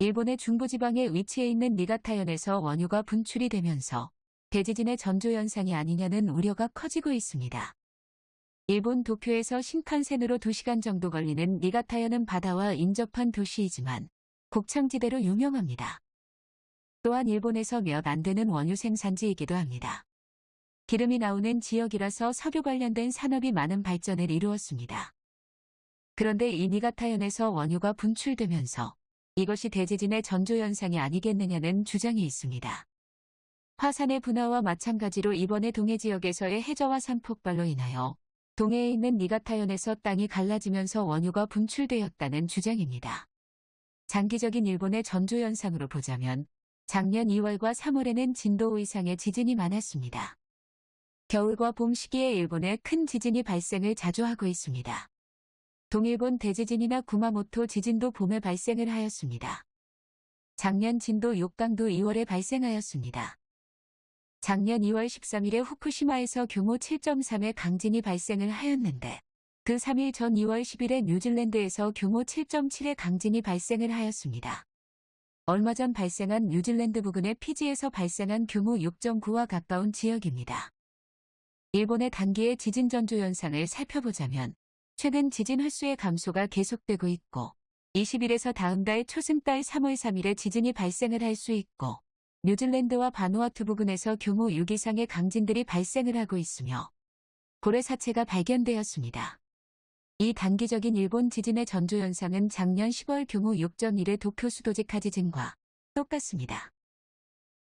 일본의 중부지방에 위치해 있는 니가타현에서 원유가 분출이 되면서 대지진의 전조현상이 아니냐는 우려가 커지고 있습니다. 일본 도쿄에서 신칸센으로 2시간 정도 걸리는 니가타현은 바다와 인접한 도시이지만 곡창지대로 유명합니다. 또한 일본에서 몇 안 되는 원유 생산지이기도 합니다. 기름이 나오는 지역이라서 석유 관련된 산업이 많은 발전을 이루었습니다. 그런데 이 니가타현에서 원유가 분출되면서 이것이 대지진의 전조현상이 아니겠느냐는 주장이 있습니다. 화산의 분화와 마찬가지로 이번에 동해 지역에서의 해저화산 폭발로 인하여 동해에 있는 니가타현에서 땅이 갈라지면서 원유가 분출되었다는 주장입니다. 장기적인 일본의 전조현상으로 보자면 작년 2월과 3월에는 진도 5 이상의 지진이 많았습니다. 겨울과 봄 시기에 일본에 큰 지진이 발생을 자주 하고 있습니다. 동일본 대지진이나 구마모토 지진도 봄에 발생을 하였습니다. 작년 진도 6강도 2월에 발생하였습니다. 작년 2월 13일에 후쿠시마에서 규모 7.3의 강진이 발생을 하였는데 그 3일 전 2월 10일에 뉴질랜드에서 규모 7.7의 강진이 발생을 하였습니다. 얼마 전 발생한 뉴질랜드 부근의 피지에서 발생한 규모 6.9와 가까운 지역입니다. 일본의 단기의 지진 전조 현상을 살펴보자면 최근 지진 횟수의 감소가 계속되고 있고 20일에서 다음 달 초승달 3월 3일에 지진이 발생을 할 수 있고 뉴질랜드와 바누아투 부근에서 규모 6 이상의 강진들이 발생을 하고 있으며 고래 사체가 발견되었습니다. 이 단기적인 일본 지진의 전조 현상은 작년 10월 규모 6.1의 도쿄 수도직하 지진과 똑같습니다.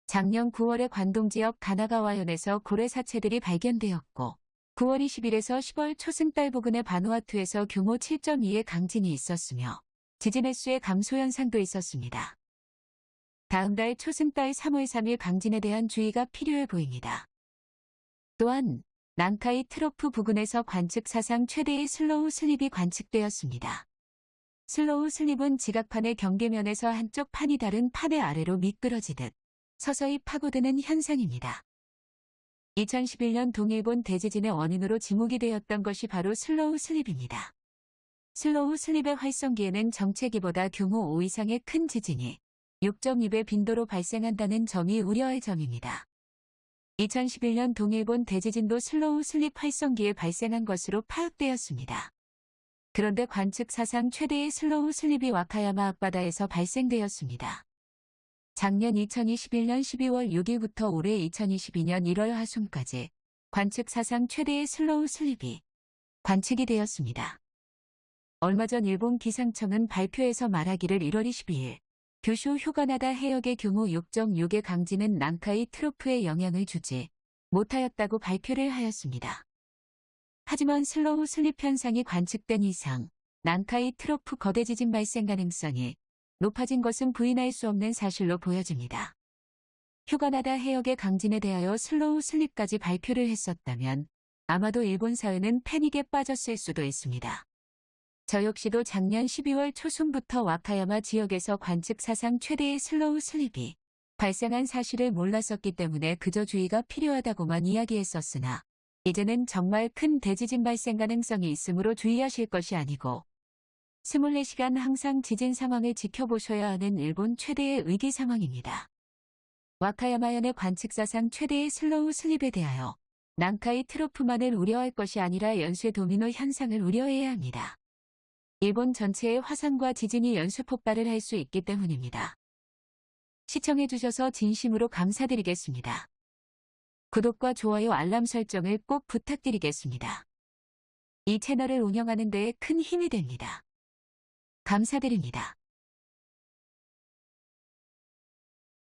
작년 9월에 관동 지역 가나가와현에서 고래 사체들이 발견되었고 9월 20일에서 10월 초승달 부근의 바누아투에서 규모 7.2의 강진이 있었으며 지진 횟수의 감소 현상도 있었습니다. 다음 달 초승달 3월 3일 강진에 대한 주의가 필요해 보입니다. 또한 난카이 trough 부근에서 관측 사상 최대의 slow slip이 관측되었습니다. slow slip은 지각판의 경계면에서 한쪽 판이 다른 판의 아래로 미끄러지듯 서서히 파고드는 현상입니다. 2011년 동일본 대지진의 원인으로 지목이 되었던 것이 바로 slow slip입니다. slow slip의 활성기에는 정체기보다 규모 5 이상의 큰 지진이 6.2배 빈도로 발생한다는 점이 우려할 점입니다. 2011년 동일본 대지진도 slow slip 활성기에 발생한 것으로 파악되었습니다. 그런데 관측 사상 최대의 slow slip이 와카야마 앞바다에서 발생되었습니다. 작년 2021년 12월 6일부터 올해 2022년 1월 하순까지 관측 사상 최대의 slow slip이 관측이 되었습니다. 얼마 전 일본 기상청은 발표에서 말하기를 1월 22일 규슈 휴가나다 해역의 규모 6.6의 강진은 난카이 trough에 영향을 주지 못하였다고 발표를 하였습니다. 하지만 slow slip 현상이 관측된 이상 난카이 trough 거대 지진 발생 가능성이 높아진 것은 부인할 수 없는 사실로 보여집니다. 휴가나다 해역의 강진에 대하여 slow slip까지 발표를 했었다면 아마도 일본 사회는 패닉에 빠졌을 수도 있습니다. 저 역시도 작년 12월 초순부터 와카야마 지역에서 관측 사상 최대의 slow slip이 발생한 사실을 몰랐었기 때문에 그저 주의가 필요하다고만 이야기했었으나 이제는 정말 큰 대지진 발생 가능성이 있으므로 주의하실 것이 아니고 24시간 항상 지진 상황을 지켜보셔야 하는 일본 최대의 위기 상황입니다. 와카야마현의 관측사상 최대의 slow slip에 대하여 난카이 trough만을 우려할 것이 아니라 연쇄 도미노 현상을 우려해야 합니다. 일본 전체의 화산과 지진이 연쇄 폭발을 할 수 있기 때문입니다. 시청해주셔서 진심으로 감사드리겠습니다. 구독과 좋아요 알람 설정을 꼭 부탁드리겠습니다. 이 채널을 운영하는 데에 큰 힘이 됩니다. 감사드립니다.